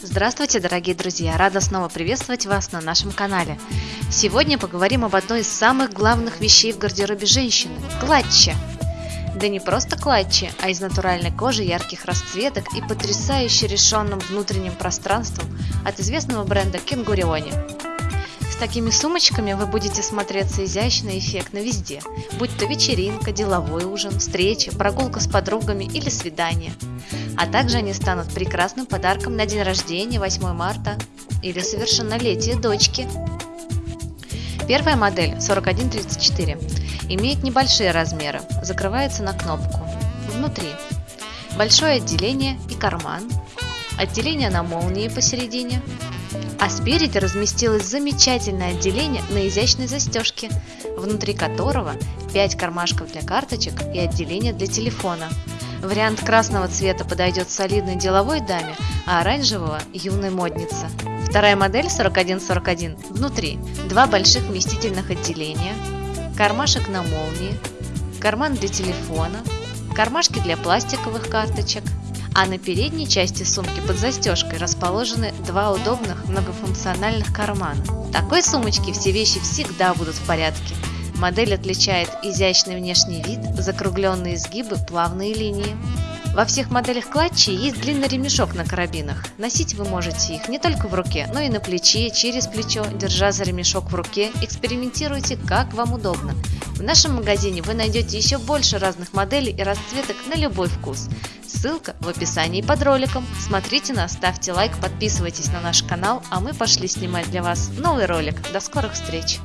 Здравствуйте, дорогие друзья! Рада снова приветствовать вас на нашем канале. Сегодня поговорим об одной из самых главных вещей в гардеробе женщины – клатче. Да не просто клатчи, а из натуральной кожи ярких расцветок и потрясающе решенным внутренним пространством от известного бренда Кенгуриони. Такими сумочками вы будете смотреться изящно и эффектно везде, будь то вечеринка, деловой ужин, встреча, прогулка с подругами или свидание – а также они станут прекрасным подарком на день рождения 8 марта или совершеннолетие дочки. Первая модель 4134 имеет небольшие размеры, закрывается на кнопку. Внутри большое отделение и карман, отделение на молнии посередине, а спереди разместилось замечательное отделение на изящной застежке, внутри которого 5 кармашков для карточек и отделение для телефона – Вариант красного цвета подойдет солидной деловой даме, а оранжевого – юной моднице. Вторая модель 4141 внутри два больших вместительных отделения, кармашек на молнии, карман для телефона, кармашки для пластиковых карточек, а на передней части сумки под застежкой расположены два удобных многофункциональных кармана. В такой сумочке все вещи всегда будут в порядке – Модель отличает изящный внешний вид, закругленные изгибы, плавные линии. Во всех моделях клатчи есть длинный ремешок на карабинах. Носить вы можете их не только в руке, но и на плече, через плечо, держа за ремешок в руке. Экспериментируйте, как вам удобно. В нашем магазине вы найдете еще больше разных моделей и расцветок на любой вкус. Ссылка в описании под роликом. Смотрите нас, ставьте лайк, подписывайтесь на наш канал, а мы пошли снимать для вас новый ролик. До скорых встреч!